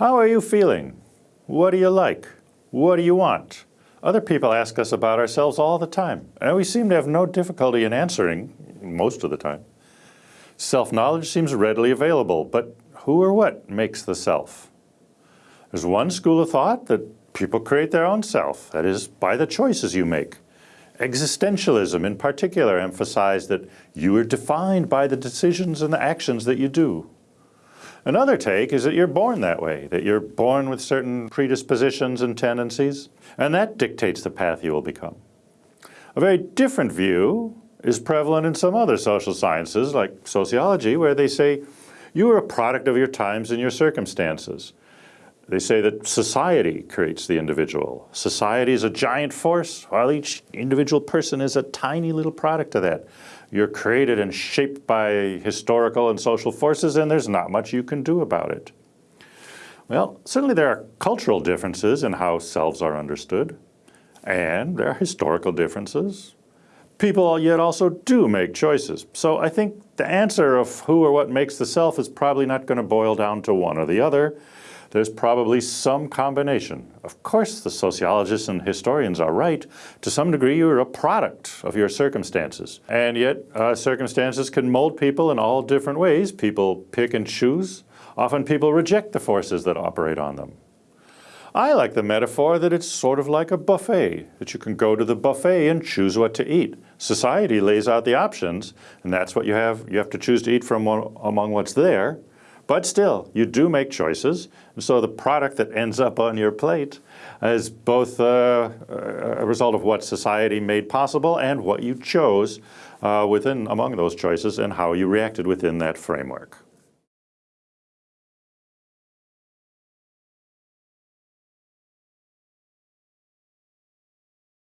How are you feeling? What do you like? What do you want? Other people ask us about ourselves all the time, and we seem to have no difficulty in answering most of the time. Self-knowledge seems readily available, but who or what makes the self? There's one school of thought that people create their own self, that is, by the choices you make. Existentialism in particular emphasized that you are defined by the decisions and the actions that you do. Another take is that you're born that way, that you're born with certain predispositions and tendencies, and that dictates the path you will become. A very different view is prevalent in some other social sciences, like sociology, where they say you are a product of your times and your circumstances. They say that society creates the individual. Society is a giant force, while each individual person is a tiny little product of that. You're created and shaped by historical and social forces, and there's not much you can do about it. Well, certainly there are cultural differences in how selves are understood, and there are historical differences. People yet also do make choices. So I think the answer of who or what makes the self is probably not going to boil down to one or the other there's probably some combination. Of course, the sociologists and historians are right. To some degree, you're a product of your circumstances. And yet, uh, circumstances can mold people in all different ways. People pick and choose. Often people reject the forces that operate on them. I like the metaphor that it's sort of like a buffet, that you can go to the buffet and choose what to eat. Society lays out the options, and that's what you have. You have to choose to eat from among what's there. But still, you do make choices. And so the product that ends up on your plate is both uh, a result of what society made possible and what you chose uh, within among those choices and how you reacted within that framework.